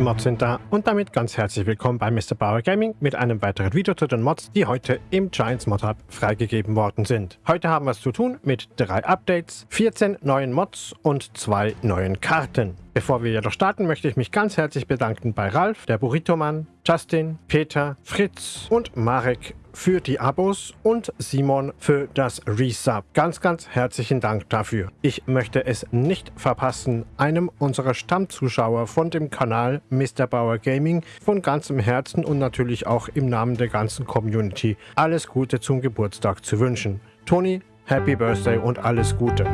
Mods sind da und damit ganz herzlich willkommen bei Mr. Bauer Gaming mit einem weiteren Video zu den Mods, die heute im Giants Mod Hub freigegeben worden sind. Heute haben wir es zu tun mit drei Updates, 14 neuen Mods und zwei neuen Karten. Bevor wir jedoch starten, möchte ich mich ganz herzlich bedanken bei Ralf, der Burrito-Mann, Justin, Peter, Fritz und Marek für die Abos und Simon für das Resub. Ganz, ganz herzlichen Dank dafür. Ich möchte es nicht verpassen, einem unserer Stammzuschauer von dem Kanal Mr. Bauer Gaming von ganzem Herzen und natürlich auch im Namen der ganzen Community alles Gute zum Geburtstag zu wünschen. Toni, Happy Birthday und alles Gute.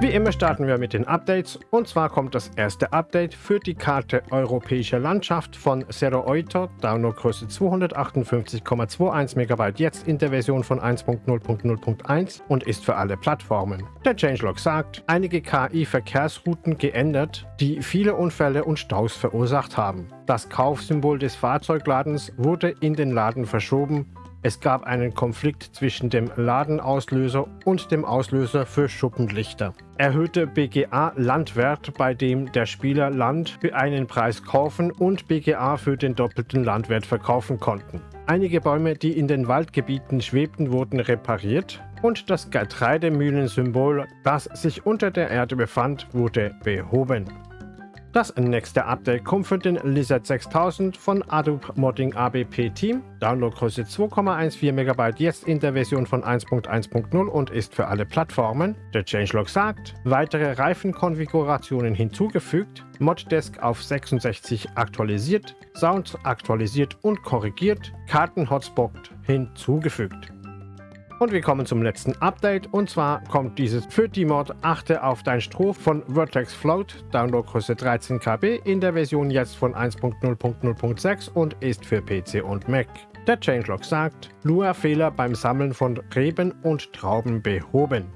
Wie immer starten wir mit den Updates und zwar kommt das erste Update für die Karte Europäische Landschaft von Zero Oito, Downloadgröße 258,21 MB jetzt in der Version von 1.0.0.1 und ist für alle Plattformen. Der Changelog sagt, einige KI-Verkehrsrouten geändert, die viele Unfälle und Staus verursacht haben. Das Kaufsymbol des Fahrzeugladens wurde in den Laden verschoben es gab einen Konflikt zwischen dem Ladenauslöser und dem Auslöser für Schuppenlichter. Erhöhte BGA Landwert, bei dem der Spieler Land für einen Preis kaufen und BGA für den doppelten Landwert verkaufen konnten. Einige Bäume, die in den Waldgebieten schwebten, wurden repariert und das Getreidemühlensymbol, das sich unter der Erde befand, wurde behoben. Das nächste Update kommt für den Lizard 6000 von Adobe Modding ABP Team. Downloadgröße 2,14 MB jetzt in der Version von 1.1.0 und ist für alle Plattformen. Der Changelog sagt, weitere Reifenkonfigurationen hinzugefügt, Moddesk auf 66 aktualisiert, Sounds aktualisiert und korrigiert, Karten-Hotspot hinzugefügt. Und wir kommen zum letzten Update. Und zwar kommt dieses für die Mod Achte auf dein Stroh von Vertex Float, Downloadgröße 13 KB. In der Version jetzt von 1.0.0.6 und ist für PC und Mac. Der Changelog sagt, Lua-Fehler beim Sammeln von Reben und Trauben behoben.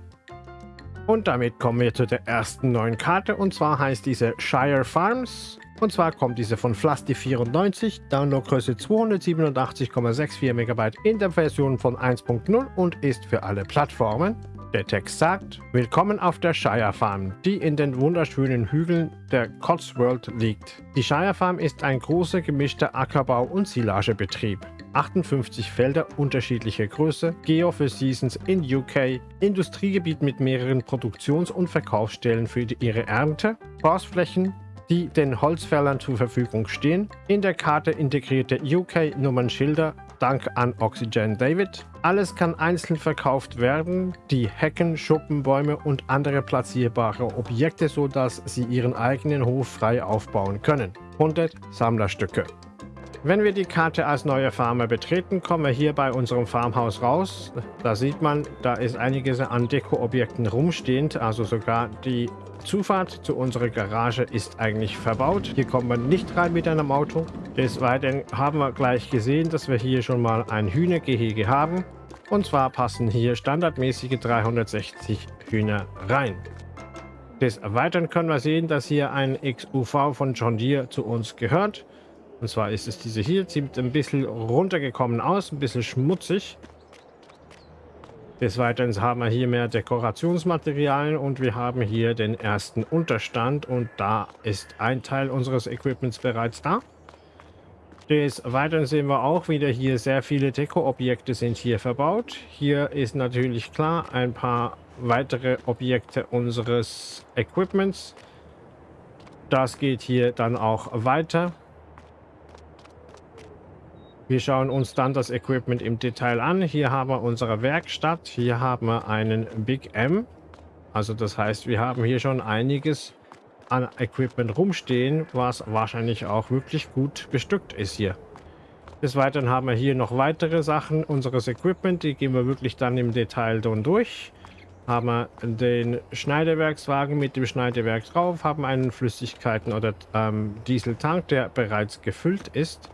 Und damit kommen wir zu der ersten neuen Karte. Und zwar heißt diese Shire Farms und zwar kommt diese von Flusty94, Downloadgröße 287,64 MB in der Version von 1.0 und ist für alle Plattformen. Der Text sagt, Willkommen auf der Shire Farm, die in den wunderschönen Hügeln der Cotswold liegt. Die Shire Farm ist ein großer gemischter Ackerbau- und Silagebetrieb. 58 Felder unterschiedlicher Größe, Geo für Seasons in UK, Industriegebiet mit mehreren Produktions- und Verkaufsstellen für ihre Ernte, Forstflächen, die den Holzfällern zur Verfügung stehen. In der Karte integrierte UK-Nummernschilder dank an Oxygen David. Alles kann einzeln verkauft werden, die Hecken, Schuppen, Bäume und andere platzierbare Objekte, sodass sie ihren eigenen Hof frei aufbauen können. 100 Sammlerstücke. Wenn wir die Karte als neuer Farmer betreten, kommen wir hier bei unserem Farmhaus raus. Da sieht man, da ist einiges an Deko-Objekten rumstehend, also sogar die Zufahrt zu unserer Garage ist eigentlich verbaut. Hier kommt man nicht rein mit einem Auto. Des Weiteren haben wir gleich gesehen, dass wir hier schon mal ein Hühnergehege haben. Und zwar passen hier standardmäßige 360 Hühner rein. Des Weiteren können wir sehen, dass hier ein XUV von John Deere zu uns gehört. Und zwar ist es diese hier, sieht ein bisschen runtergekommen aus, ein bisschen schmutzig. Des Weiteren haben wir hier mehr Dekorationsmaterialien und wir haben hier den ersten Unterstand und da ist ein Teil unseres Equipments bereits da. Des Weiteren sehen wir auch wieder hier sehr viele Deko-Objekte sind hier verbaut. Hier ist natürlich klar ein paar weitere Objekte unseres Equipments. Das geht hier dann auch weiter. Wir schauen uns dann das Equipment im Detail an. Hier haben wir unsere Werkstatt. Hier haben wir einen Big M. Also das heißt, wir haben hier schon einiges an Equipment rumstehen, was wahrscheinlich auch wirklich gut bestückt ist hier. Des Weiteren haben wir hier noch weitere Sachen unseres Equipment. Die gehen wir wirklich dann im Detail dann durch. Haben wir den Schneidewerkswagen mit dem Schneidewerk drauf, haben einen Flüssigkeiten- oder ähm, Dieseltank, der bereits gefüllt ist.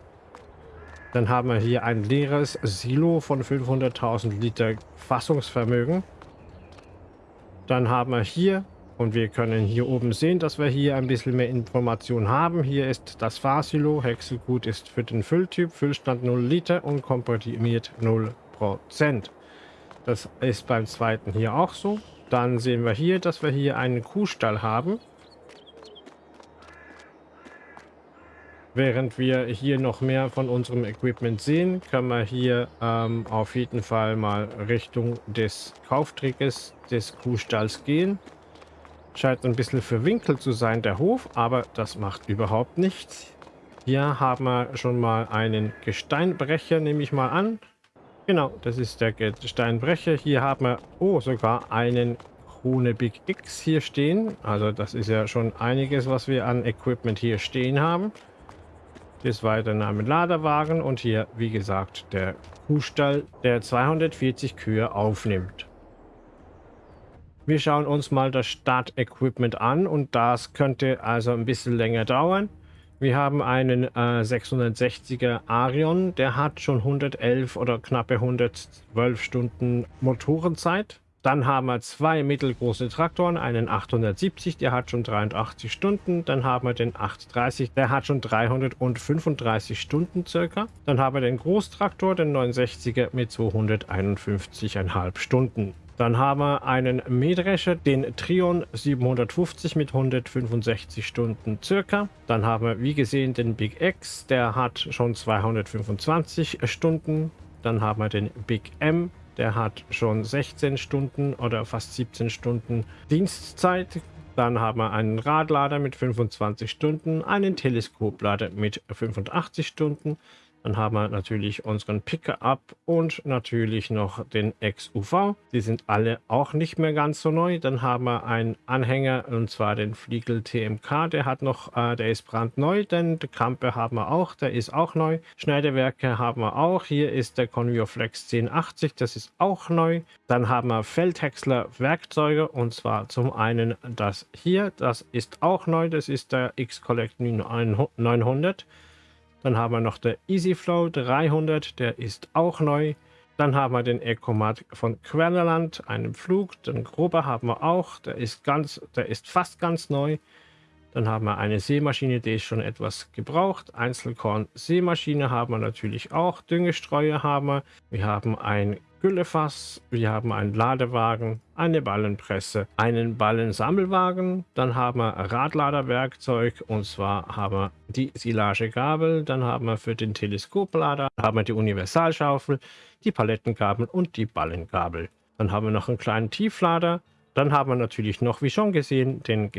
Dann haben wir hier ein leeres Silo von 500.000 Liter Fassungsvermögen. Dann haben wir hier Und wir können hier oben sehen, dass wir hier ein bisschen mehr Informationen haben. Hier ist das Fahrsilo. Häckselgut ist für den Fülltyp. Füllstand 0 Liter und komprimiert 0%. Das ist beim zweiten hier auch so. Dann sehen wir hier, dass wir hier einen Kuhstall haben. Während wir hier noch mehr von unserem Equipment sehen, können wir hier ähm, auf jeden Fall mal Richtung des Kauftrickes des Kuhstalls gehen. Scheint ein bisschen verwinkelt zu sein, der Hof, aber das macht überhaupt nichts. Hier haben wir schon mal einen Gesteinbrecher, nehme ich mal an. Genau, das ist der Gesteinbrecher. Hier haben wir, oh, sogar einen Krone Big X hier stehen. Also das ist ja schon einiges, was wir an Equipment hier stehen haben. Des Weiteren ein Laderwagen und hier, wie gesagt, der Kuhstall, der 240 Kühe aufnimmt. Wir schauen uns mal das Start-Equipment an und das könnte also ein bisschen länger dauern. Wir haben einen äh, 660er Arion, der hat schon 111 oder knappe 112 Stunden Motorenzeit. Dann haben wir zwei mittelgroße Traktoren, einen 870, der hat schon 83 Stunden. Dann haben wir den 830, der hat schon 335 Stunden circa. Dann haben wir den Großtraktor, den 69er mit 251,5 Stunden. Dann haben wir einen Mähdrescher, den Trion 750 mit 165 Stunden circa. Dann haben wir, wie gesehen, den Big X, der hat schon 225 Stunden. Dann haben wir den Big M, der hat schon 16 Stunden oder fast 17 Stunden Dienstzeit. Dann haben wir einen Radlader mit 25 Stunden, einen Teleskoplader mit 85 Stunden, dann haben wir natürlich unseren Picker-Up und natürlich noch den XUV. Die sind alle auch nicht mehr ganz so neu. Dann haben wir einen Anhänger und zwar den Fliegel TMK. Der hat noch, äh, der ist brandneu, denn die Kampe haben wir auch, der ist auch neu. Schneidewerke haben wir auch. Hier ist der Convio Flex 1080, das ist auch neu. Dann haben wir Feldhäcksler Werkzeuge und zwar zum einen das hier, das ist auch neu, das ist der X-Collect 900. Dann haben wir noch der EasyFlow 300, der ist auch neu. Dann haben wir den Ecomat von Quellerland, einen Flug. Den Grober haben wir auch, der ist, ganz, der ist fast ganz neu. Dann haben wir eine Seemaschine, die ist schon etwas gebraucht. Einzelkorn Seemaschine haben wir natürlich auch. Düngestreuer haben wir. Wir haben ein Güllefass, wir haben einen Ladewagen, eine Ballenpresse, einen Ballensammelwagen, dann haben wir Radladerwerkzeug und zwar haben wir die Silagegabel, dann haben wir für den Teleskoplader, haben wir die Universalschaufel, die Palettengabel und die Ballengabel. Dann haben wir noch einen kleinen Tieflader, dann haben wir natürlich noch, wie schon gesehen, den,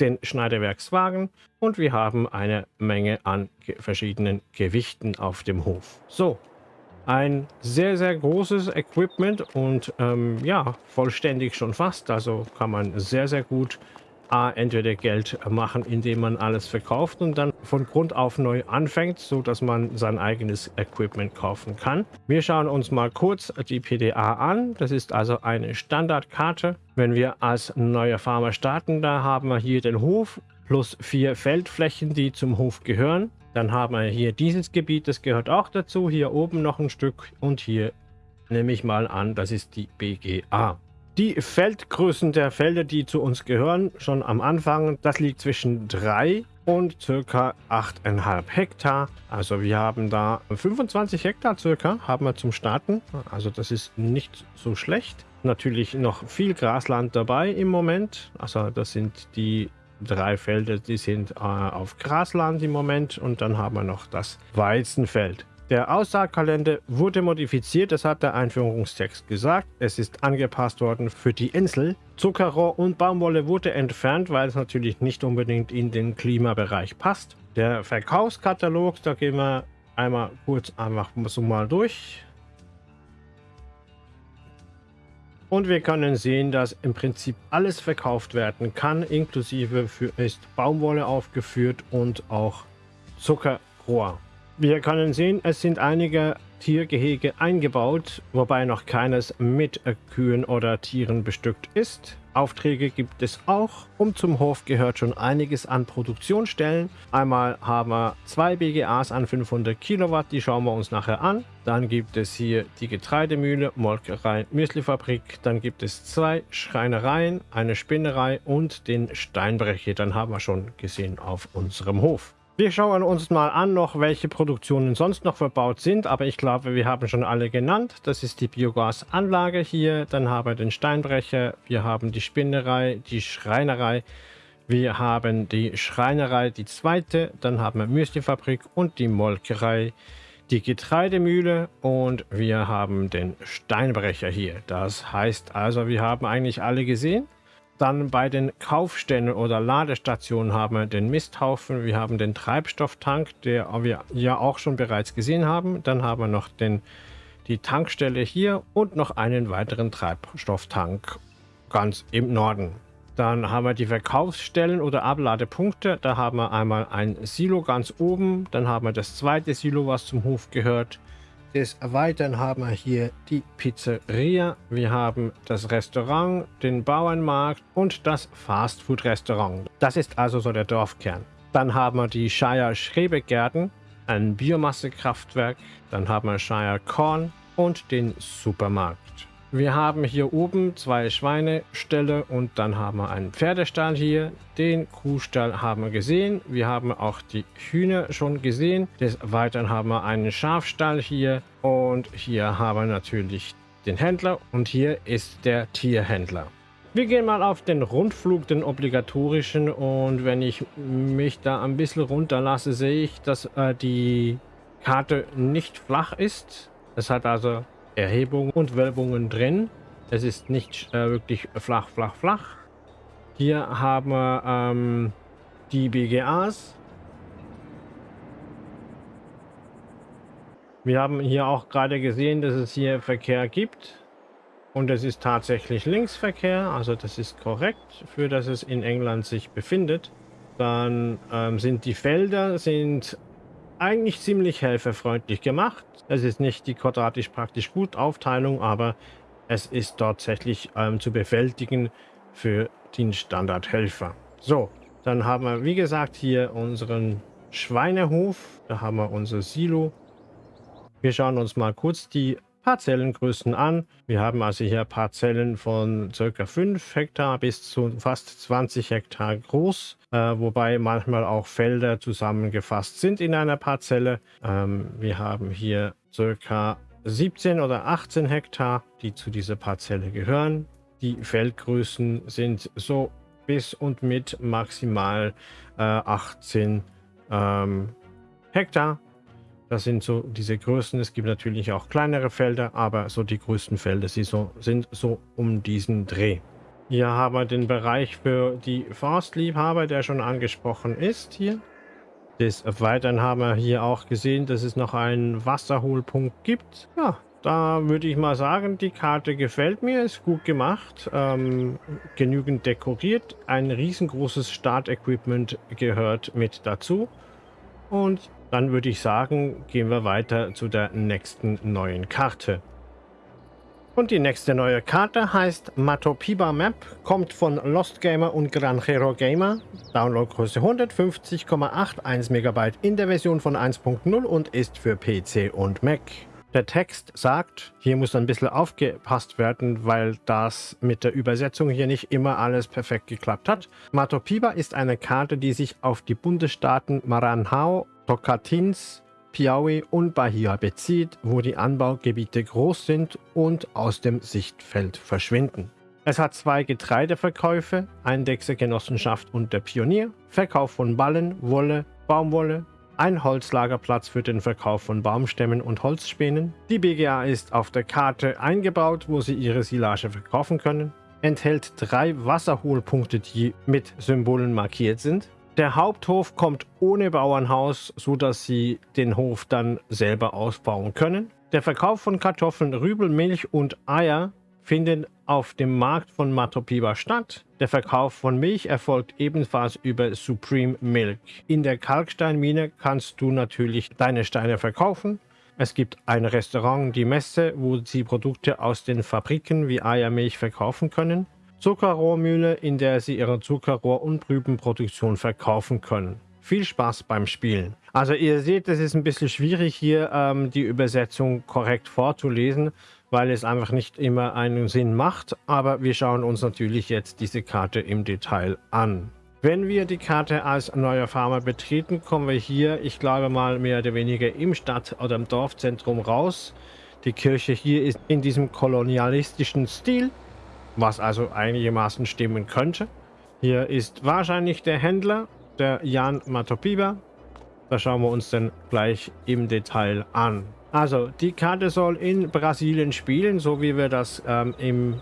den Schneiderwerkswagen und wir haben eine Menge an verschiedenen Gewichten auf dem Hof. So, ein sehr, sehr großes Equipment und ähm, ja, vollständig schon fast. Also kann man sehr, sehr gut A, entweder Geld machen, indem man alles verkauft und dann von Grund auf neu anfängt, so dass man sein eigenes Equipment kaufen kann. Wir schauen uns mal kurz die PDA an. Das ist also eine Standardkarte. Wenn wir als neuer Farmer starten, da haben wir hier den Hof plus vier Feldflächen, die zum Hof gehören. Dann haben wir hier dieses Gebiet, das gehört auch dazu. Hier oben noch ein Stück und hier nehme ich mal an, das ist die BGA. Die Feldgrößen der Felder, die zu uns gehören, schon am Anfang, das liegt zwischen 3 und circa 8,5 Hektar. Also wir haben da 25 Hektar circa, haben wir zum Starten. Also das ist nicht so schlecht. Natürlich noch viel Grasland dabei im Moment. Also das sind die drei Felder, die sind äh, auf Grasland im Moment und dann haben wir noch das Weizenfeld. Der Aussaatkalender wurde modifiziert, das hat der Einführungstext gesagt. Es ist angepasst worden für die Insel. Zuckerrohr und Baumwolle wurde entfernt, weil es natürlich nicht unbedingt in den Klimabereich passt. Der Verkaufskatalog, da gehen wir einmal kurz einfach so mal durch. Und wir können sehen, dass im Prinzip alles verkauft werden kann, inklusive für ist Baumwolle aufgeführt und auch Zuckerrohr. Wir können sehen, es sind einige Tiergehege eingebaut, wobei noch keines mit Kühen oder Tieren bestückt ist. Aufträge gibt es auch. Um zum Hof gehört schon einiges an Produktionsstellen. Einmal haben wir zwei BGAs an 500 Kilowatt, die schauen wir uns nachher an. Dann gibt es hier die Getreidemühle, Molkerei, Müslifabrik. Dann gibt es zwei Schreinereien, eine Spinnerei und den Steinbrecher. Dann haben wir schon gesehen auf unserem Hof. Wir schauen uns mal an noch, welche Produktionen sonst noch verbaut sind, aber ich glaube, wir haben schon alle genannt. Das ist die Biogasanlage hier, dann haben wir den Steinbrecher, wir haben die Spinnerei, die Schreinerei, wir haben die Schreinerei, die zweite, dann haben wir Müslifabrik und die Molkerei, die Getreidemühle und wir haben den Steinbrecher hier. Das heißt also, wir haben eigentlich alle gesehen. Dann bei den Kaufstellen oder Ladestationen haben wir den Misthaufen, wir haben den Treibstofftank, der wir ja auch schon bereits gesehen haben. Dann haben wir noch den, die Tankstelle hier und noch einen weiteren Treibstofftank ganz im Norden. Dann haben wir die Verkaufsstellen oder Abladepunkte. Da haben wir einmal ein Silo ganz oben, dann haben wir das zweite Silo, was zum Hof gehört. Des Weiteren haben wir hier die Pizzeria, wir haben das Restaurant, den Bauernmarkt und das Fastfood-Restaurant. Das ist also so der Dorfkern. Dann haben wir die Shire Schrebegärten, ein Biomassekraftwerk, dann haben wir Shire Korn und den Supermarkt. Wir haben hier oben zwei Schweineställe und dann haben wir einen Pferdestall hier. Den Kuhstall haben wir gesehen. Wir haben auch die Hühner schon gesehen. Des Weiteren haben wir einen Schafstall hier und hier haben wir natürlich den Händler und hier ist der Tierhändler. Wir gehen mal auf den Rundflug, den obligatorischen und wenn ich mich da ein bisschen runterlasse, sehe ich, dass äh, die Karte nicht flach ist. Es hat also Erhebungen und Wölbungen drin. Es ist nicht äh, wirklich flach, flach, flach. Hier haben wir ähm, die BGAs. Wir haben hier auch gerade gesehen, dass es hier Verkehr gibt. Und es ist tatsächlich Linksverkehr, also das ist korrekt, für das es in England sich befindet. Dann ähm, sind die Felder sind eigentlich ziemlich helferfreundlich gemacht. Es ist nicht die quadratisch praktisch gut Aufteilung, aber es ist tatsächlich ähm, zu bewältigen für den Standardhelfer. So, dann haben wir, wie gesagt, hier unseren Schweinehof. Da haben wir unser Silo. Wir schauen uns mal kurz die Parzellengrößen an. Wir haben also hier Parzellen von ca. 5 Hektar bis zu fast 20 Hektar groß, wobei manchmal auch Felder zusammengefasst sind in einer Parzelle. Ähm, wir haben hier ca. 17 oder 18 Hektar, die zu dieser Parzelle gehören. Die Feldgrößen sind so bis und mit maximal äh, 18 ähm, Hektar. Das sind so diese Größen. Es gibt natürlich auch kleinere Felder, aber so die größten Felder sie so, sind so um diesen Dreh. Hier haben wir den Bereich für die Forstliebhaber, der schon angesprochen ist hier. Des Weiteren haben wir hier auch gesehen, dass es noch einen Wasserholpunkt gibt. Ja, da würde ich mal sagen, die Karte gefällt mir, ist gut gemacht, ähm, genügend dekoriert. Ein riesengroßes Startequipment gehört mit dazu. Und dann würde ich sagen, gehen wir weiter zu der nächsten neuen Karte. Und die nächste neue Karte heißt Matopiba Map, kommt von Lost Gamer und Granjero Gamer. Downloadgröße 150,81 MB in der Version von 1.0 und ist für PC und Mac. Der Text sagt, hier muss ein bisschen aufgepasst werden, weil das mit der Übersetzung hier nicht immer alles perfekt geklappt hat. Matopiba ist eine Karte, die sich auf die Bundesstaaten Maranhão Tocantins, Piauí und Bahia bezieht, wo die Anbaugebiete groß sind und aus dem Sichtfeld verschwinden. Es hat zwei Getreideverkäufe, Eindechse-Genossenschaft und der Pionier, Verkauf von Ballen, Wolle, Baumwolle, ein Holzlagerplatz für den Verkauf von Baumstämmen und Holzspänen. Die BGA ist auf der Karte eingebaut, wo sie ihre Silage verkaufen können. Enthält drei Wasserholpunkte, die mit Symbolen markiert sind. Der Haupthof kommt ohne Bauernhaus, so dass sie den Hof dann selber ausbauen können. Der Verkauf von Kartoffeln, Rübel, Milch und Eier findet auf dem Markt von Matopiba statt. Der Verkauf von Milch erfolgt ebenfalls über Supreme Milk. In der Kalksteinmine kannst du natürlich deine Steine verkaufen. Es gibt ein Restaurant, die Messe, wo sie Produkte aus den Fabriken wie Eier, Milch verkaufen können. Zuckerrohrmühle, in der Sie Ihre Zuckerrohr- und Prübenproduktion verkaufen können. Viel Spaß beim Spielen. Also ihr seht, es ist ein bisschen schwierig hier ähm, die Übersetzung korrekt vorzulesen, weil es einfach nicht immer einen Sinn macht. Aber wir schauen uns natürlich jetzt diese Karte im Detail an. Wenn wir die Karte als neuer Farmer betreten, kommen wir hier, ich glaube mal mehr oder weniger im Stadt- oder im Dorfzentrum raus. Die Kirche hier ist in diesem kolonialistischen Stil, was also einigermaßen stimmen könnte. Hier ist wahrscheinlich der Händler, der Jan Matopiba. Das schauen wir uns dann gleich im Detail an. Also, die Karte soll in Brasilien spielen, so wie wir das ähm, im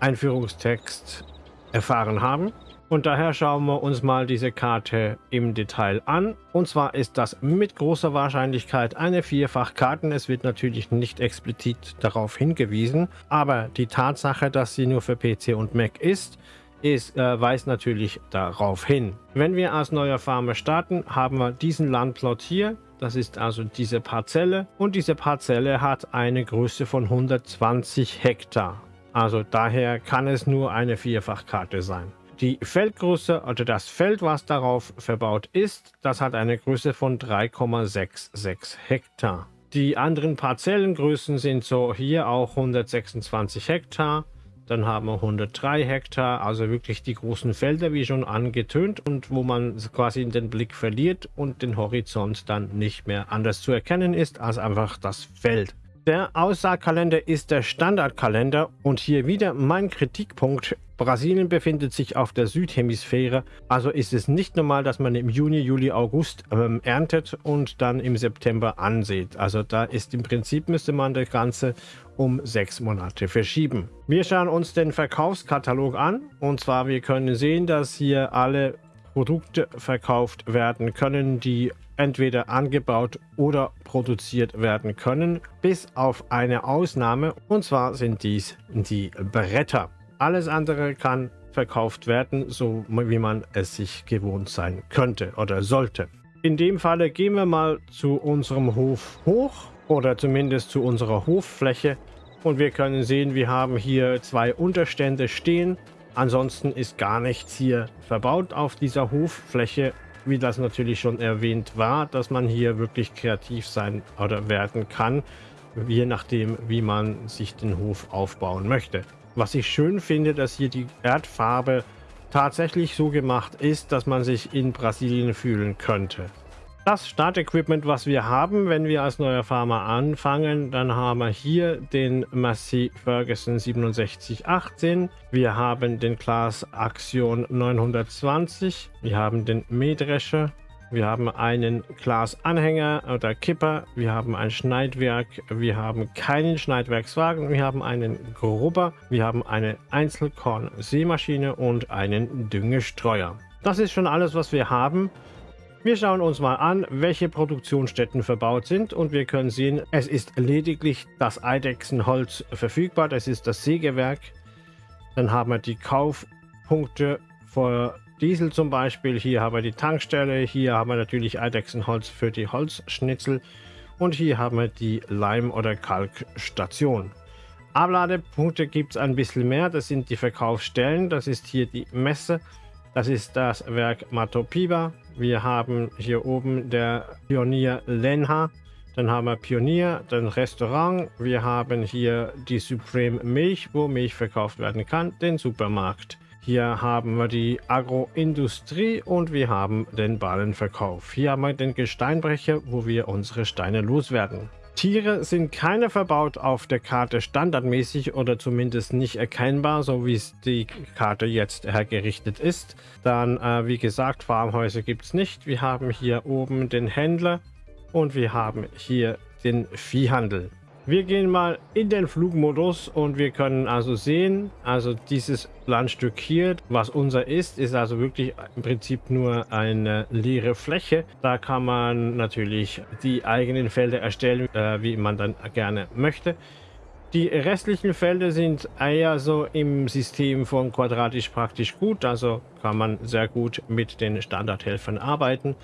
Einführungstext erfahren haben. Und daher schauen wir uns mal diese Karte im Detail an. Und zwar ist das mit großer Wahrscheinlichkeit eine Vierfachkarte. Es wird natürlich nicht explizit darauf hingewiesen, aber die Tatsache, dass sie nur für PC und Mac ist, ist, äh, weist natürlich darauf hin. Wenn wir als neuer Farmer starten, haben wir diesen Landplot hier. Das ist also diese Parzelle und diese Parzelle hat eine Größe von 120 Hektar. Also daher kann es nur eine Vierfachkarte sein. Die Feldgröße, also das Feld, was darauf verbaut ist, das hat eine Größe von 3,66 Hektar. Die anderen Parzellengrößen sind so hier auch 126 Hektar. Dann haben wir 103 Hektar, also wirklich die großen Felder, wie schon angetönt, und wo man quasi den Blick verliert und den Horizont dann nicht mehr anders zu erkennen ist als einfach das Feld. Der Aussaatkalender ist der Standardkalender und hier wieder mein Kritikpunkt. Brasilien befindet sich auf der Südhemisphäre, also ist es nicht normal, dass man im Juni, Juli, August ähm, erntet und dann im September ansieht. Also da ist im Prinzip, müsste man das Ganze um sechs Monate verschieben. Wir schauen uns den Verkaufskatalog an und zwar wir können sehen, dass hier alle Produkte verkauft werden können, die entweder angebaut oder produziert werden können, bis auf eine Ausnahme und zwar sind dies die Bretter. Alles andere kann verkauft werden, so wie man es sich gewohnt sein könnte oder sollte. In dem Falle gehen wir mal zu unserem Hof hoch oder zumindest zu unserer Hoffläche und wir können sehen, wir haben hier zwei Unterstände stehen Ansonsten ist gar nichts hier verbaut auf dieser Hoffläche, wie das natürlich schon erwähnt war, dass man hier wirklich kreativ sein oder werden kann, je nachdem, wie man sich den Hof aufbauen möchte. Was ich schön finde, dass hier die Erdfarbe tatsächlich so gemacht ist, dass man sich in Brasilien fühlen könnte. Das Startequipment, was wir haben, wenn wir als neuer Farmer anfangen, dann haben wir hier den Massey Ferguson 6718. Wir haben den Class Axion 920. Wir haben den Mähdrescher. Wir haben einen Glasanhänger oder Kipper. Wir haben ein Schneidwerk. Wir haben keinen Schneidwerkswagen. Wir haben einen Grubber. Wir haben eine Einzelkorn-Sämaschine und einen Düngestreuer. Das ist schon alles, was wir haben. Wir schauen uns mal an, welche Produktionsstätten verbaut sind und wir können sehen, es ist lediglich das Eidechsenholz verfügbar, das ist das Sägewerk. Dann haben wir die Kaufpunkte für Diesel zum Beispiel, hier haben wir die Tankstelle, hier haben wir natürlich Eidechsenholz für die Holzschnitzel und hier haben wir die Leim- oder Kalkstation. Abladepunkte gibt es ein bisschen mehr, das sind die Verkaufsstellen, das ist hier die Messe, das ist das Werk Matopiba, wir haben hier oben der Pionier Lenha. Dann haben wir Pionier, dann Restaurant. Wir haben hier die Supreme Milch, wo Milch verkauft werden kann, den Supermarkt. Hier haben wir die Agroindustrie und wir haben den Ballenverkauf. Hier haben wir den Gesteinbrecher, wo wir unsere Steine loswerden. Tiere sind keine verbaut auf der Karte standardmäßig oder zumindest nicht erkennbar, so wie es die Karte jetzt hergerichtet ist. Dann, äh, wie gesagt, Farmhäuser gibt es nicht. Wir haben hier oben den Händler und wir haben hier den Viehhandel. Wir gehen mal in den Flugmodus und wir können also sehen, also dieses Landstück hier, was unser ist, ist also wirklich im Prinzip nur eine leere Fläche. Da kann man natürlich die eigenen Felder erstellen, äh, wie man dann gerne möchte. Die restlichen Felder sind eher so im System von quadratisch praktisch gut, also kann man sehr gut mit den Standardhelfern arbeiten.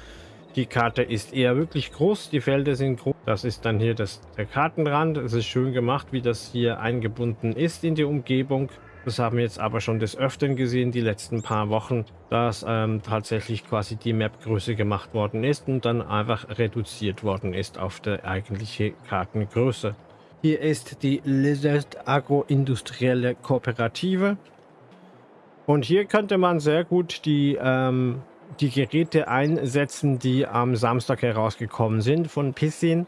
Die Karte ist eher wirklich groß, die Felder sind groß. Das ist dann hier das, der Kartenrand. Es ist schön gemacht, wie das hier eingebunden ist in die Umgebung. Das haben wir jetzt aber schon des Öfteren gesehen, die letzten paar Wochen, dass ähm, tatsächlich quasi die Map größer gemacht worden ist und dann einfach reduziert worden ist auf der eigentliche Kartengröße. Hier ist die Lizard Agroindustrielle Kooperative. Und hier könnte man sehr gut die, ähm, die Geräte einsetzen, die am Samstag herausgekommen sind von Pissin.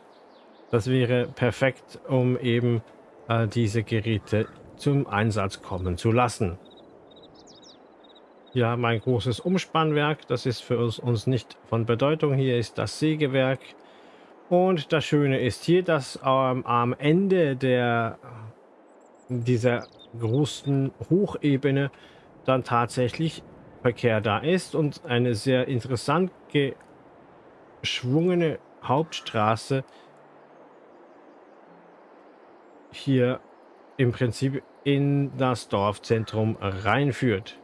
Das wäre perfekt, um eben äh, diese Geräte zum Einsatz kommen zu lassen. Hier haben wir ein großes Umspannwerk, das ist für uns, uns nicht von Bedeutung. Hier ist das Sägewerk. Und das Schöne ist hier, dass ähm, am Ende der, dieser großen Hochebene dann tatsächlich Verkehr da ist und eine sehr interessant geschwungene Hauptstraße hier im Prinzip in das Dorfzentrum reinführt.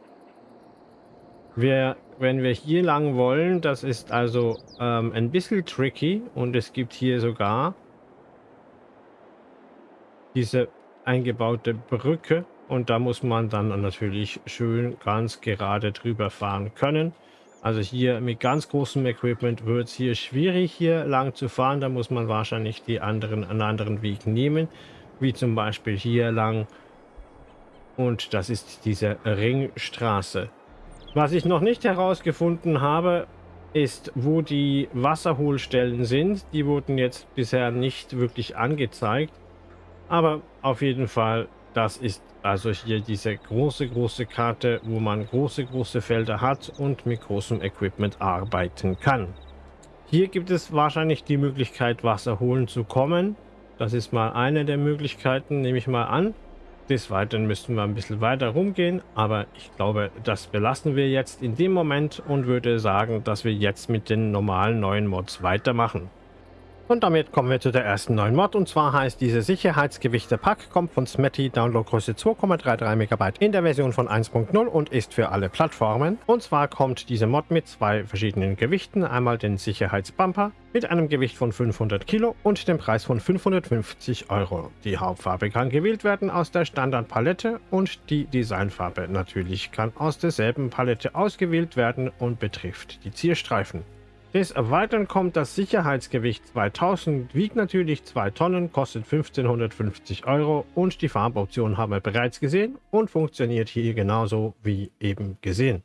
Wir, wenn wir hier lang wollen, das ist also ähm, ein bisschen tricky und es gibt hier sogar diese eingebaute Brücke und da muss man dann natürlich schön ganz gerade drüber fahren können. Also hier mit ganz großem Equipment wird es hier schwierig hier lang zu fahren, da muss man wahrscheinlich die anderen, einen anderen Weg nehmen wie zum Beispiel hier lang. Und das ist diese Ringstraße. Was ich noch nicht herausgefunden habe, ist, wo die Wasserholstellen sind. Die wurden jetzt bisher nicht wirklich angezeigt. Aber auf jeden Fall, das ist also hier diese große, große Karte, wo man große, große Felder hat und mit großem Equipment arbeiten kann. Hier gibt es wahrscheinlich die Möglichkeit, Wasser holen zu kommen. Das ist mal eine der Möglichkeiten, nehme ich mal an. Des Weiteren müssten wir ein bisschen weiter rumgehen, aber ich glaube, das belassen wir jetzt in dem Moment und würde sagen, dass wir jetzt mit den normalen neuen Mods weitermachen. Und damit kommen wir zu der ersten neuen Mod und zwar heißt diese Sicherheitsgewichte Pack, kommt von Smetty, Downloadgröße 2,33 MB in der Version von 1.0 und ist für alle Plattformen. Und zwar kommt diese Mod mit zwei verschiedenen Gewichten, einmal den Sicherheitsbumper mit einem Gewicht von 500 Kilo und dem Preis von 550 Euro. Die Hauptfarbe kann gewählt werden aus der Standardpalette und die Designfarbe natürlich kann aus derselben Palette ausgewählt werden und betrifft die Zierstreifen. Des Weiteren kommt das Sicherheitsgewicht 2000, wiegt natürlich 2 Tonnen, kostet 1550 Euro und die Farboption haben wir bereits gesehen und funktioniert hier genauso wie eben gesehen.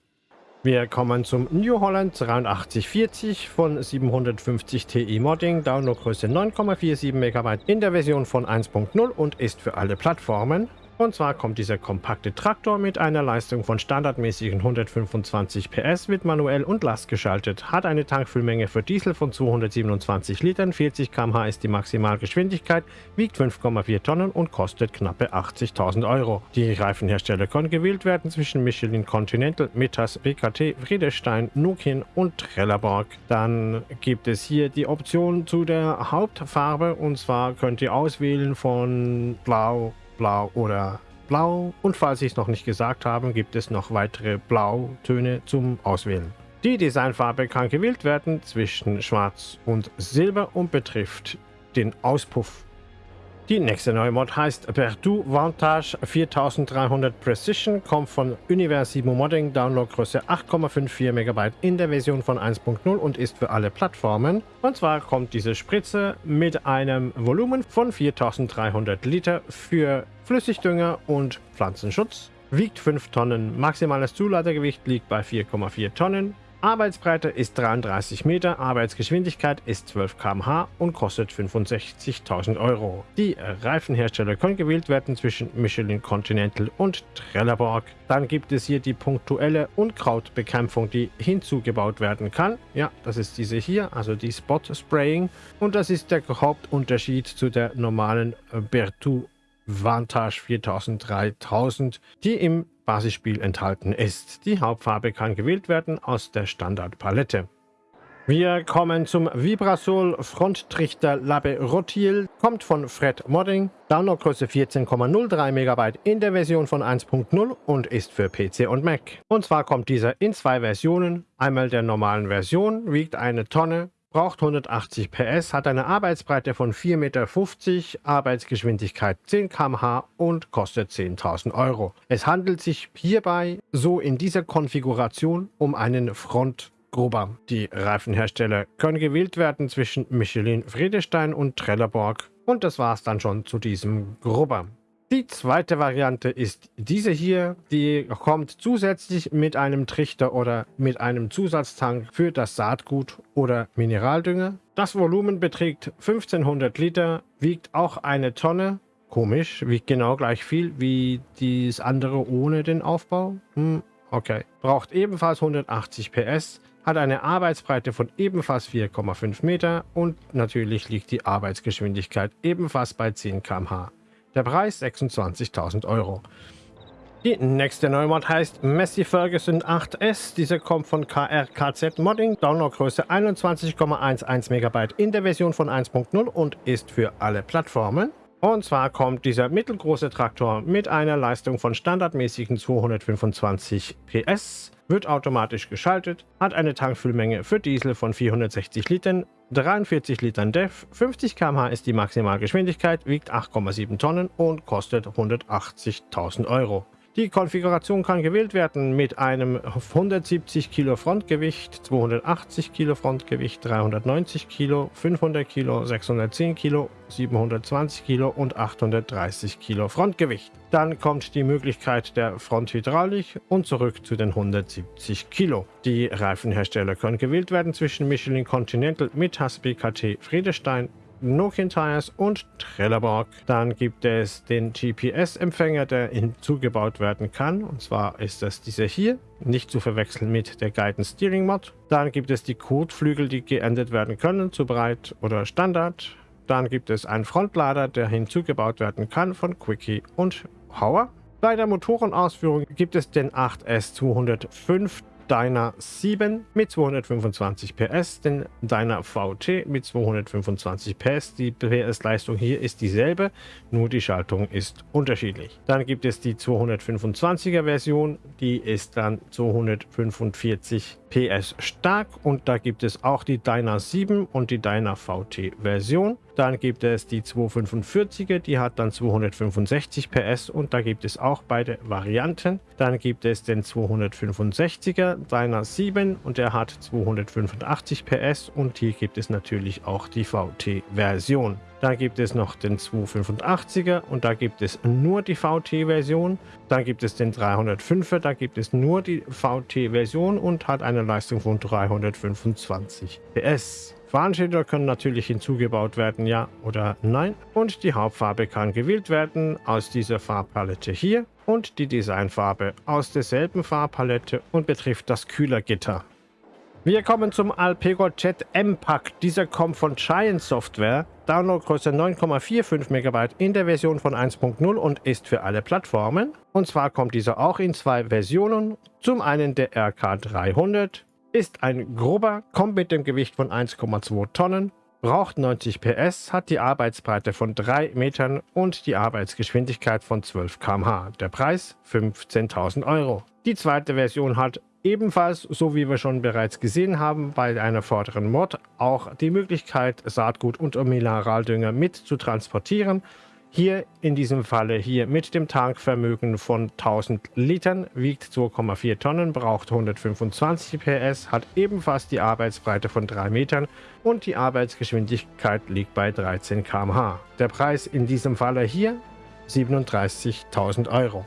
Wir kommen zum New Holland 8340 von 750 Ti Modding, Downloadgröße 9,47 MB in der Version von 1.0 und ist für alle Plattformen. Und zwar kommt dieser kompakte Traktor mit einer Leistung von standardmäßigen 125 PS, wird manuell und Last geschaltet, hat eine Tankfüllmenge für Diesel von 227 Litern, 40 km/h ist die Maximalgeschwindigkeit, wiegt 5,4 Tonnen und kostet knappe 80.000 Euro. Die Reifenhersteller können gewählt werden zwischen Michelin Continental, Metas, WKT, Friedestein, Nokian und Trelleborg. Dann gibt es hier die Option zu der Hauptfarbe und zwar könnt ihr auswählen von Blau, Blau oder Blau. Und falls ich es noch nicht gesagt habe, gibt es noch weitere Blautöne zum Auswählen. Die Designfarbe kann gewählt werden zwischen Schwarz und Silber und betrifft den Auspuff. Die nächste neue Mod heißt Perdu Vantage. 4300 Precision, kommt von Universimo Modding, Downloadgröße 8,54 MB in der Version von 1.0 und ist für alle Plattformen. Und zwar kommt diese Spritze mit einem Volumen von 4300 Liter für Flüssigdünger und Pflanzenschutz, wiegt 5 Tonnen, maximales Zuladegewicht liegt bei 4,4 Tonnen, Arbeitsbreite ist 33 Meter, Arbeitsgeschwindigkeit ist 12 km/h und kostet 65.000 Euro. Die Reifenhersteller können gewählt werden zwischen Michelin Continental und Trelleborg. Dann gibt es hier die punktuelle Unkrautbekämpfung, die hinzugebaut werden kann. Ja, das ist diese hier, also die Spot Spraying. Und das ist der Hauptunterschied zu der normalen Berthoud Vantage 4000 3000, die im Basisspiel enthalten ist. Die Hauptfarbe kann gewählt werden aus der Standardpalette. Wir kommen zum Vibrasol Fronttrichter Labe Rotil, kommt von Fred Modding, Downloadgröße 14,03 MB in der Version von 1.0 und ist für PC und Mac. Und zwar kommt dieser in zwei Versionen, einmal der normalen Version, wiegt eine Tonne, braucht 180 PS, hat eine Arbeitsbreite von 4,50 Meter, Arbeitsgeschwindigkeit 10 km/h und kostet 10.000 Euro. Es handelt sich hierbei so in dieser Konfiguration um einen Front Gruber. Die Reifenhersteller können gewählt werden zwischen Michelin Friedestein und Trelleborg. Und das war es dann schon zu diesem Grubber. Die zweite Variante ist diese hier. Die kommt zusätzlich mit einem Trichter oder mit einem Zusatztank für das Saatgut oder Mineraldünger. Das Volumen beträgt 1500 Liter, wiegt auch eine Tonne. Komisch, wiegt genau gleich viel wie das andere ohne den Aufbau. Hm, okay. Braucht ebenfalls 180 PS, hat eine Arbeitsbreite von ebenfalls 4,5 Meter und natürlich liegt die Arbeitsgeschwindigkeit ebenfalls bei 10 km/h. Der Preis 26.000 Euro. Die nächste Neumod heißt Messi Ferguson 8S. Diese kommt von KRKZ Modding, Downloadgröße 21,11 MB in der Version von 1.0 und ist für alle Plattformen. Und zwar kommt dieser mittelgroße Traktor mit einer Leistung von standardmäßigen 225 PS, wird automatisch geschaltet, hat eine Tankfüllmenge für Diesel von 460 Litern, 43 Litern DEF, 50 km/h ist die Maximalgeschwindigkeit, wiegt 8,7 Tonnen und kostet 180.000 Euro. Die Konfiguration kann gewählt werden mit einem 170 Kilo Frontgewicht, 280 Kilo Frontgewicht, 390 Kilo, 500 Kilo, 610 Kilo, 720 Kilo und 830 Kilo Frontgewicht. Dann kommt die Möglichkeit der Fronthydraulik und zurück zu den 170 Kilo. Die Reifenhersteller können gewählt werden zwischen Michelin Continental mit Hasbi KT Friedestein, Nokian Tires und Trelleborg. Dann gibt es den GPS-Empfänger, der hinzugebaut werden kann. Und zwar ist das dieser hier, nicht zu verwechseln mit der Guidance Steering Mod. Dann gibt es die Kotflügel, die geändert werden können zu breit oder Standard. Dann gibt es einen Frontlader, der hinzugebaut werden kann von Quickie und Hauer. Bei der Motorenausführung gibt es den 8S 205 Dyna 7 mit 225 PS, den Dyna VT mit 225 PS. Die PS-Leistung hier ist dieselbe, nur die Schaltung ist unterschiedlich. Dann gibt es die 225er Version, die ist dann 245 PS stark und da gibt es auch die Dyna 7 und die Dyna VT Version. Dann gibt es die 245er, die hat dann 265 PS und da gibt es auch beide Varianten. Dann gibt es den 265er Dyna 7 und der hat 285 PS und hier gibt es natürlich auch die VT-Version. Da gibt es noch den 285er und da gibt es nur die VT-Version. Dann gibt es den 305er, da gibt es nur die VT-Version und hat eine Leistung von 325 PS. Warnschilder können natürlich hinzugebaut werden, ja oder nein. Und die Hauptfarbe kann gewählt werden aus dieser Farbpalette hier und die Designfarbe aus derselben Farbpalette und betrifft das Kühlergitter. Wir kommen zum Alpego Jet M-Pack. Dieser kommt von Giant Software. Downloadgröße 9,45 MB in der Version von 1.0 und ist für alle Plattformen. Und zwar kommt dieser auch in zwei Versionen. Zum einen der RK300, ist ein grober, kommt mit dem Gewicht von 1,2 Tonnen, braucht 90 PS, hat die Arbeitsbreite von 3 Metern und die Arbeitsgeschwindigkeit von 12 km/h. Der Preis 15.000 Euro. Die zweite Version hat Ebenfalls, so wie wir schon bereits gesehen haben, bei einer vorderen Mod auch die Möglichkeit, Saatgut und Mineraldünger mit zu transportieren. Hier in diesem Falle hier mit dem Tankvermögen von 1000 Litern, wiegt 2,4 Tonnen, braucht 125 PS, hat ebenfalls die Arbeitsbreite von 3 Metern und die Arbeitsgeschwindigkeit liegt bei 13 km/h. Der Preis in diesem Falle hier 37.000 Euro.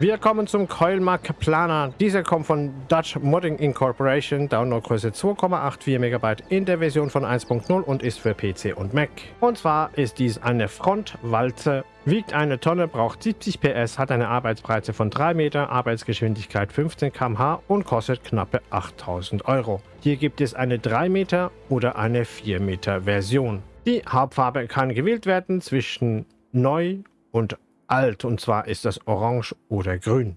Wir kommen zum Coilmark Planer. Dieser kommt von Dutch Modding Incorporation, Downloadgröße 2,84 MB in der Version von 1.0 und ist für PC und Mac. Und zwar ist dies eine Frontwalze, wiegt eine Tonne, braucht 70 PS, hat eine Arbeitsbreite von 3 Meter, Arbeitsgeschwindigkeit 15 km/h und kostet knappe 8000 Euro. Hier gibt es eine 3 Meter oder eine 4 Meter Version. Die Hauptfarbe kann gewählt werden zwischen neu und alt und zwar ist das orange oder grün.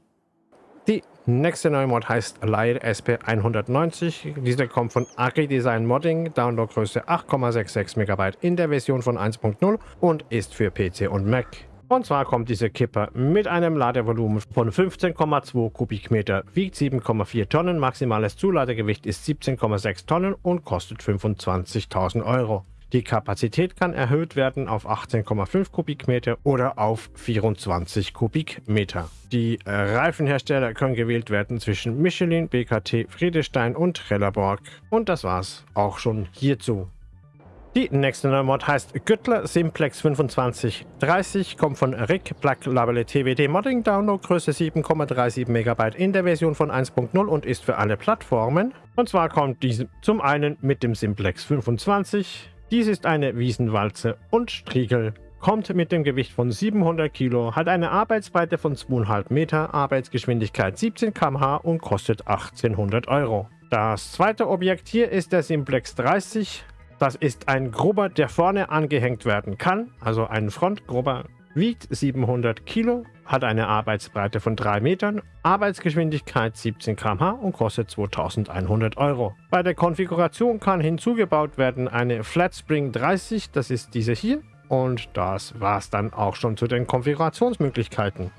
Die nächste neue Mod heißt Light SP 190. Dieser kommt von Agri Design Modding, Downloadgröße 8,66 MB in der Version von 1.0 und ist für PC und Mac. Und zwar kommt dieser Kipper mit einem Ladevolumen von 15,2 Kubikmeter, wiegt 7,4 Tonnen, maximales Zuladegewicht ist 17,6 Tonnen und kostet 25.000 Euro. Die Kapazität kann erhöht werden auf 18,5 Kubikmeter oder auf 24 Kubikmeter. Die äh, Reifenhersteller können gewählt werden zwischen Michelin, BKT, Friedestein und Trelleborg. Und das war's auch schon hierzu. Die nächste neue Mod heißt Güttler Simplex 2530, kommt von Rick Black Label TWD Modding Download, Größe 7,37 MB in der Version von 1.0 und ist für alle Plattformen. Und zwar kommt diese zum einen mit dem Simplex 25, dies ist eine Wiesenwalze und Striegel. Kommt mit dem Gewicht von 700 Kilo, hat eine Arbeitsbreite von 2,5 Meter, Arbeitsgeschwindigkeit 17 km/h und kostet 1800 Euro. Das zweite Objekt hier ist der Simplex 30. Das ist ein Grubber, der vorne angehängt werden kann, also ein Frontgrubber wiegt 700 Kilo, hat eine Arbeitsbreite von 3 Metern, Arbeitsgeschwindigkeit 17 km/h und kostet 2100 Euro. Bei der Konfiguration kann hinzugebaut werden eine Flatspring 30, das ist diese hier. Und das war es dann auch schon zu den Konfigurationsmöglichkeiten.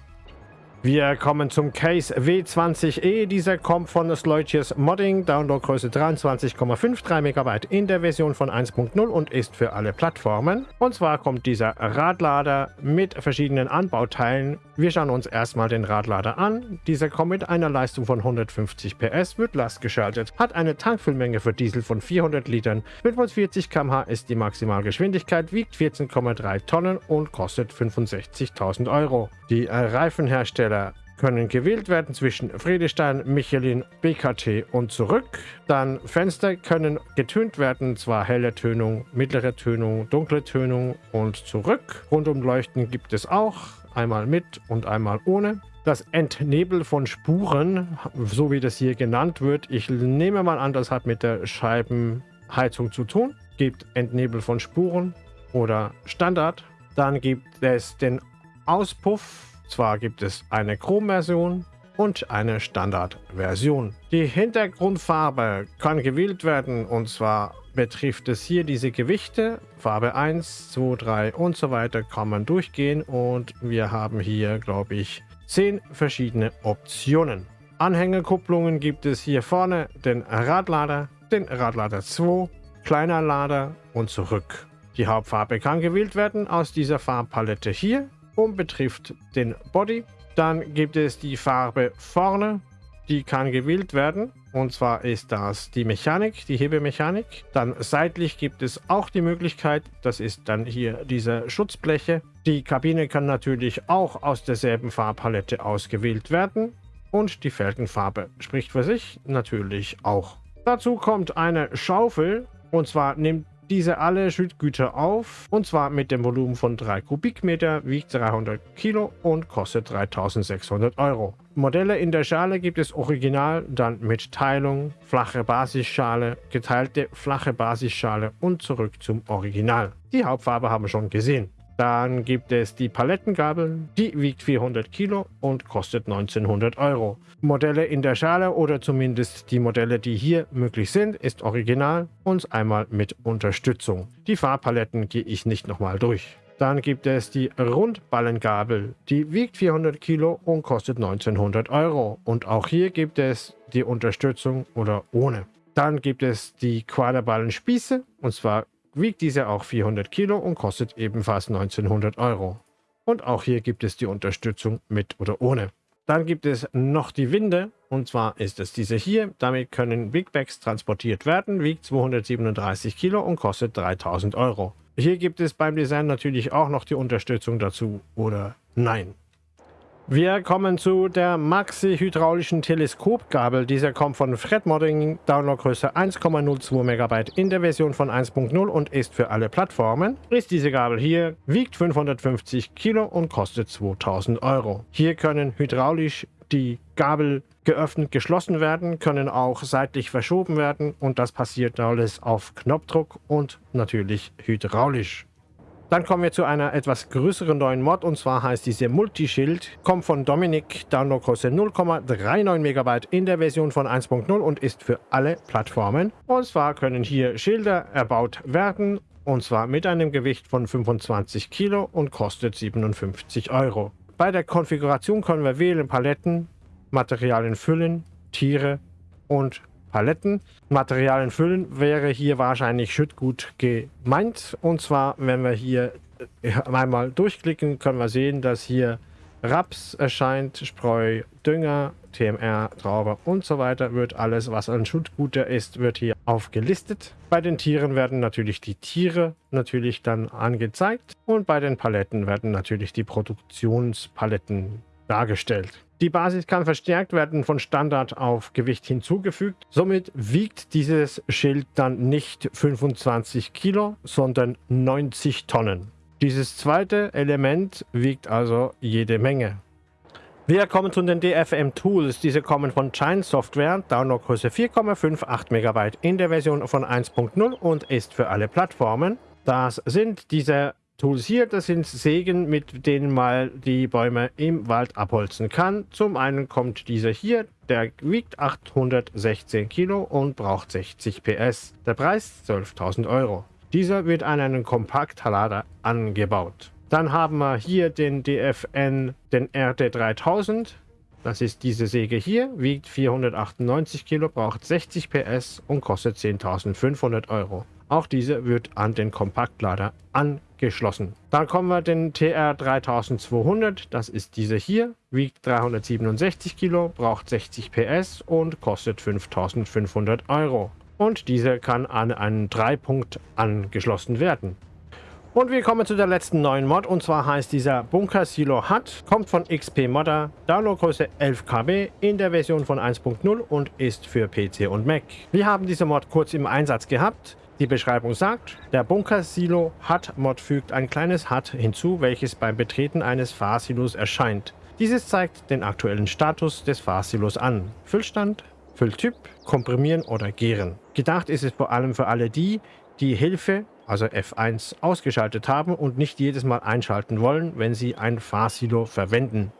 Wir kommen zum Case W20E. Dieser kommt von Sloitius Modding, Downloadgröße 23,53 MB in der Version von 1.0 und ist für alle Plattformen. Und zwar kommt dieser Radlader mit verschiedenen Anbauteilen. Wir schauen uns erstmal den Radlader an. Dieser kommt mit einer Leistung von 150 PS, wird lastgeschaltet, hat eine Tankfüllmenge für Diesel von 400 Litern, 45 km/h ist die Maximalgeschwindigkeit, wiegt 14,3 Tonnen und kostet 65.000 Euro. Die Reifenhersteller Hersteller können gewählt werden zwischen Friedestein, Michelin, BKT und zurück. Dann Fenster können getönt werden, zwar helle Tönung, mittlere Tönung, dunkle Tönung und zurück. Rundumleuchten gibt es auch, einmal mit und einmal ohne. Das Entnebel von Spuren, so wie das hier genannt wird, ich nehme mal an, das hat mit der Scheibenheizung zu tun. Gibt Entnebel von Spuren oder Standard. Dann gibt es den Auspuff zwar gibt es eine Chrom-Version und eine Standard-Version. Die Hintergrundfarbe kann gewählt werden und zwar betrifft es hier diese Gewichte. Farbe 1, 2, 3 und so weiter kann man durchgehen und wir haben hier, glaube ich, 10 verschiedene Optionen. Anhängerkupplungen gibt es hier vorne den Radlader, den Radlader 2, kleiner Lader und zurück. Die Hauptfarbe kann gewählt werden aus dieser Farbpalette hier und betrifft den Body. Dann gibt es die Farbe vorne, die kann gewählt werden. Und zwar ist das die Mechanik, die Hebemechanik. Dann seitlich gibt es auch die Möglichkeit, das ist dann hier diese Schutzbleche. Die Kabine kann natürlich auch aus derselben Farbpalette ausgewählt werden. Und die Felgenfarbe spricht für sich natürlich auch. Dazu kommt eine Schaufel. Und zwar nimmt diese alle Schüttgüter auf und zwar mit dem Volumen von 3 Kubikmeter, wiegt 300 Kilo und kostet 3600 Euro. Modelle in der Schale gibt es original, dann mit Teilung, flache Basisschale, geteilte flache Basisschale und zurück zum Original. Die Hauptfarbe haben wir schon gesehen. Dann gibt es die Palettengabel, die wiegt 400 Kilo und kostet 1900 Euro. Modelle in der Schale oder zumindest die Modelle, die hier möglich sind, ist original und einmal mit Unterstützung. Die Farbpaletten gehe ich nicht nochmal durch. Dann gibt es die Rundballengabel, die wiegt 400 Kilo und kostet 1900 Euro. Und auch hier gibt es die Unterstützung oder ohne. Dann gibt es die Quaderballenspieße, und zwar wiegt diese auch 400 Kilo und kostet ebenfalls 1900 Euro. Und auch hier gibt es die Unterstützung mit oder ohne. Dann gibt es noch die Winde und zwar ist es diese hier. Damit können Big Bags transportiert werden, wiegt 237 Kilo und kostet 3000 Euro. Hier gibt es beim Design natürlich auch noch die Unterstützung dazu oder nein. Wir kommen zu der Maxi-hydraulischen Teleskopgabel. Dieser kommt von Fred Modding, Downloadgröße 1,02 MB in der Version von 1.0 und ist für alle Plattformen. Ist diese Gabel hier, wiegt 550 Kilo und kostet 2000 Euro. Hier können hydraulisch die Gabel geöffnet, geschlossen werden, können auch seitlich verschoben werden und das passiert alles auf Knopfdruck und natürlich hydraulisch. Dann kommen wir zu einer etwas größeren neuen Mod und zwar heißt diese Multischild. Kommt von Dominik, Downloadgröße 0,39 MB in der Version von 1.0 und ist für alle Plattformen. Und zwar können hier Schilder erbaut werden und zwar mit einem Gewicht von 25 Kilo und kostet 57 Euro. Bei der Konfiguration können wir wählen Paletten, Materialien füllen, Tiere und Paletten. Materialien füllen wäre hier wahrscheinlich Schüttgut gemeint. Und zwar, wenn wir hier einmal durchklicken, können wir sehen, dass hier Raps erscheint, Spreu, Dünger, TMR, Traube und so weiter. Wird alles, was an Schuttguter ist, wird hier aufgelistet. Bei den Tieren werden natürlich die Tiere natürlich dann angezeigt und bei den Paletten werden natürlich die Produktionspaletten dargestellt. Die Basis kann verstärkt werden von Standard auf Gewicht hinzugefügt. Somit wiegt dieses Schild dann nicht 25 Kilo, sondern 90 Tonnen. Dieses zweite Element wiegt also jede Menge. Wir kommen zu den DFM Tools. Diese kommen von Giant Software, Downloadgröße 4,58 MB in der Version von 1.0 und ist für alle Plattformen. Das sind diese Tools hier, das sind Sägen, mit denen man die Bäume im Wald abholzen kann. Zum einen kommt dieser hier, der wiegt 816 Kilo und braucht 60 PS. Der Preis 12.000 Euro. Dieser wird an einen Kompaktlader angebaut. Dann haben wir hier den DFN, den RT3000. Das ist diese Säge hier, wiegt 498 Kilo, braucht 60 PS und kostet 10.500 Euro. Auch diese wird an den Kompaktlader angeschlossen. Dann kommen wir den TR3200, das ist diese hier, wiegt 367 Kilo, braucht 60 PS und kostet 5.500 Euro und diese kann an einen Dreipunkt angeschlossen werden. Und wir kommen zu der letzten neuen Mod und zwar heißt dieser Bunker Silo Hut, kommt von XP Modder, Downloadgröße 11 KB in der Version von 1.0 und ist für PC und Mac. Wir haben diese Mod kurz im Einsatz gehabt. Die Beschreibung sagt, der Bunker Silo Hut Mod fügt ein kleines Hut hinzu, welches beim Betreten eines Fahrsilos erscheint. Dieses zeigt den aktuellen Status des Fahrsilos an. Füllstand, Fülltyp, Komprimieren oder Gären. Gedacht ist es vor allem für alle die, die Hilfe, also F1, ausgeschaltet haben und nicht jedes Mal einschalten wollen, wenn sie ein Fahrsilo verwenden.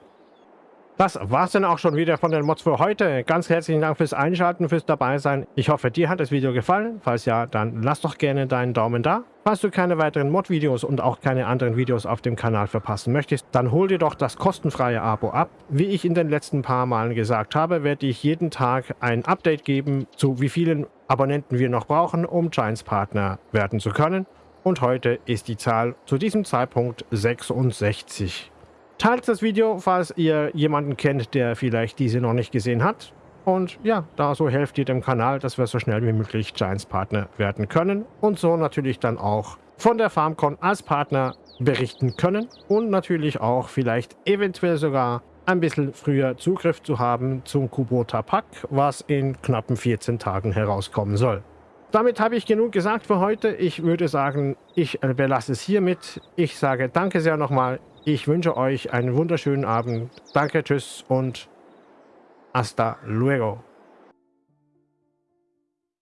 Das war's dann auch schon wieder von den Mods für heute. Ganz herzlichen Dank fürs Einschalten, fürs Dabeisein. Ich hoffe, dir hat das Video gefallen. Falls ja, dann lass doch gerne deinen Daumen da. Falls du keine weiteren Mod-Videos und auch keine anderen Videos auf dem Kanal verpassen möchtest, dann hol dir doch das kostenfreie Abo ab. Wie ich in den letzten paar Malen gesagt habe, werde ich jeden Tag ein Update geben, zu wie vielen Abonnenten wir noch brauchen, um Giants Partner werden zu können. Und heute ist die Zahl zu diesem Zeitpunkt 66. Teilt das Video, falls ihr jemanden kennt, der vielleicht diese noch nicht gesehen hat. Und ja, da so helft ihr dem Kanal, dass wir so schnell wie möglich Giants Partner werden können. Und so natürlich dann auch von der FarmCon als Partner berichten können. Und natürlich auch vielleicht eventuell sogar ein bisschen früher Zugriff zu haben zum Kubota Pack, was in knappen 14 Tagen herauskommen soll. Damit habe ich genug gesagt für heute. Ich würde sagen, ich belasse es hiermit. Ich sage danke sehr nochmal. Ich wünsche euch einen wunderschönen Abend. Danke, tschüss und hasta luego.